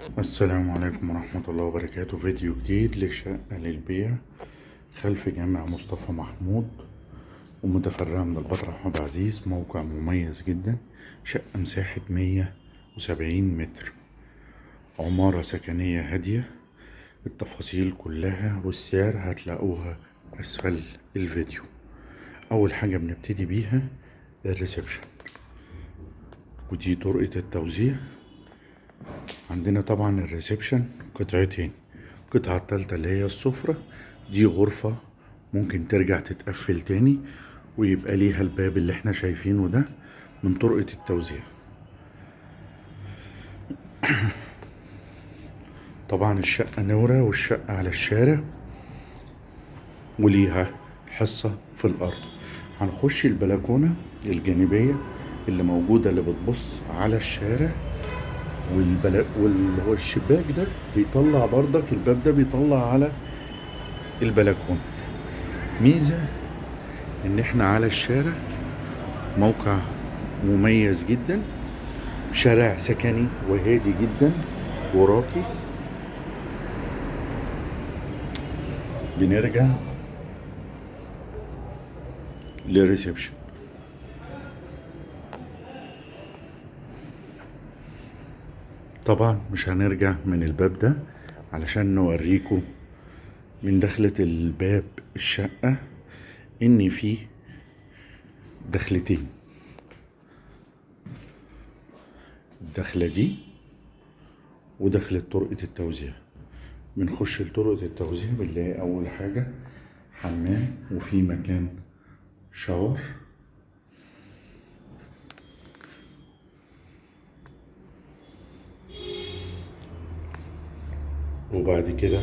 السلام عليكم ورحمة الله وبركاته. فيديو جديد لشقة للبيع. خلف جامع مصطفى محمود ومتفرعة من البطرة أحمد عزيز. موقع مميز جدا. شقة مساحة مية وسبعين متر. عمارة سكنية هادية. التفاصيل كلها والسعر هتلاقوها أسفل الفيديو. أول حاجة بنبتدي بيها الريسبشن. ودي طرقة التوزيع. عندنا طبعا الريسبشن قطعتين القطعة التالتة اللي هي السفرة. دي غرفة ممكن ترجع تتقفل تاني ويبقى ليها الباب اللي إحنا شايفينه ده من طرقة التوزيع. طبعا الشقة نورة والشقة على الشارع وليها حصة في الأرض. هنخش البلكونة الجانبية اللي موجودة اللي بتبص على الشارع. والبلا... وال... هو الشباك ده بيطلع برضك الباب ده بيطلع على البلكونة. ميزة إن إحنا على الشارع موقع مميز جدا شارع سكني وهادي جدا وراقي. بنرجع للريسبشن. طبعا مش هنرجع من الباب ده علشان نوريكم من دخلة الباب الشقة إن في دخلتين. الدخلة دي ودخلة طرقة التوزيع. بنخش لطرقة التوزيع بنلاقي أول حاجة حمام وفي مكان شاور. وبعد كده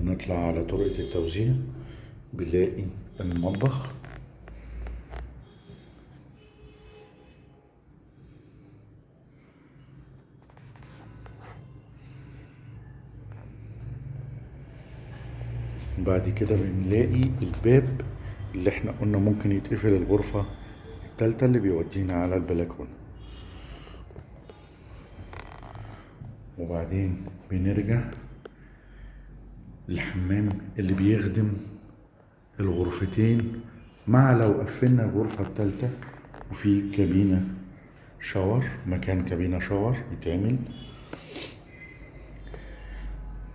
نطلع على طرقة التوزيع بنلاقي المطبخ. بعد كده بنلاقي الباب اللي إحنا قلنا ممكن يتقفل الغرفة التالتة اللي بيودينا على البلكونة. وبعدين بنرجع الحمام اللي بيخدم الغرفتين مع لو قفلنا الغرفة التالتة وفي كابينة شاور مكان كابينة شاور يتعمل.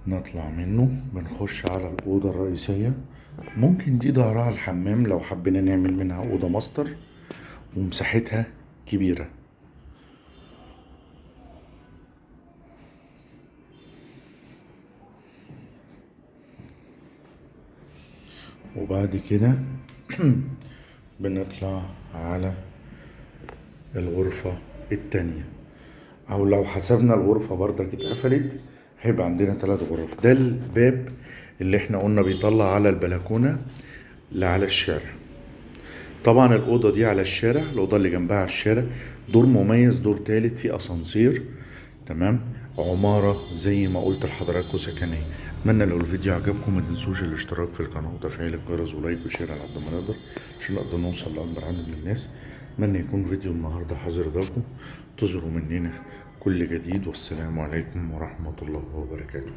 نطلع منه بنخش على الأوضة الرئيسية. ممكن دي ظهرها الحمام لو حبينا نعمل منها أوضة ماستر ومساحتها كبيرة. وبعد كده بنطلع على الغرفة التانية. أو لو حسبنا الغرفة برضك اتقفلت هيبقى عندنا ثلاث غرف. ده الباب اللي إحنا قلنا بيطلع على البلكونة اللي على الشارع. طبعا الأوضة دي على الشارع الأوضة اللي جنبها على الشارع. دور مميز دور تالت فيه أسانسير. تمام؟ عمارة زي ما قلت لحضراتكم سكنية أتمنى لو الفيديو عجبكم ما تنسوش الاشتراك في القناة وتفعيل الجرس و like و share على قد ما نقدر عشان نقدر نوصل لأكبر عدد من الناس. أتمنى يكون فيديو النهاردة حاضر بالكم تظهروا مننا كل جديد والسلام عليكم ورحمة الله وبركاته.